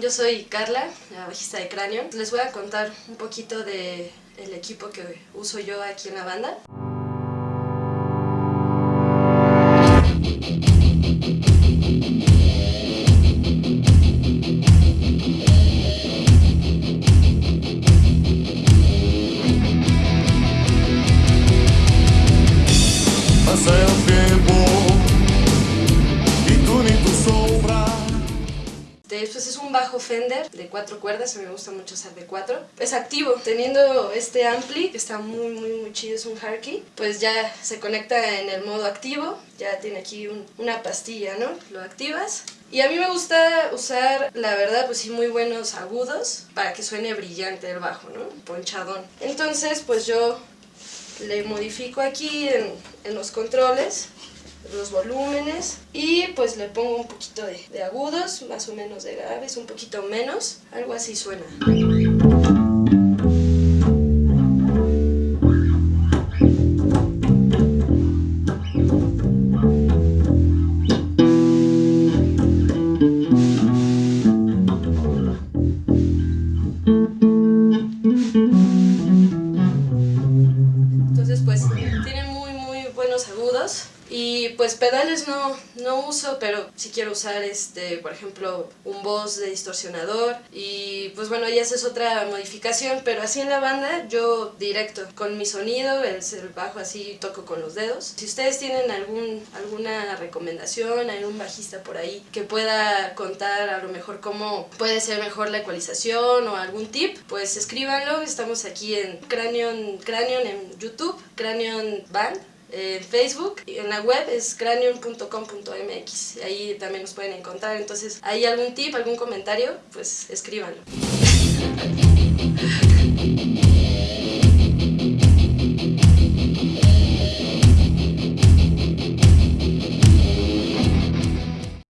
Yo soy Carla, la bajista de Cráneo. Les voy a contar un poquito de el equipo que uso yo aquí en la banda. Después es un bajo Fender de cuatro cuerdas, a me gusta mucho usar de cuatro. Es activo, teniendo este ampli, que está muy muy muy chido, es un Harky, pues ya se conecta en el modo activo, ya tiene aquí un- una pastilla, ¿no? Lo activas. Y a mí me gusta usar, la verdad, pues sí, muy buenos agudos para que suene brillante el bajo, ¿no? Ponchadón. Entonces, pues yo le modifico aquí en los controles los volúmenes y pues le pongo un poquito de, agudos, más o menos de graves, un poquito menos, algo así suena. Agudos y pues pedales no, no uso, pero si quiero usar este, por ejemplo, un voz de distorsionador y pues bueno, ya es otra modificación, pero así en la banda yo directo con mi sonido, el, bajo así toco con los dedos. Si ustedes tienen algún, alguna recomendación, algún bajista por ahí que pueda contar a lo mejor cómo puede ser mejor la ecualización o algún tip, pues escríbanlo, estamos aquí en Cranion, Cranion en YouTube, Cranion Band en Facebook, en la web es cranium.com.mx, ahí también nos pueden encontrar, entonces hay algún tip, algún comentario, pues escríbanlo.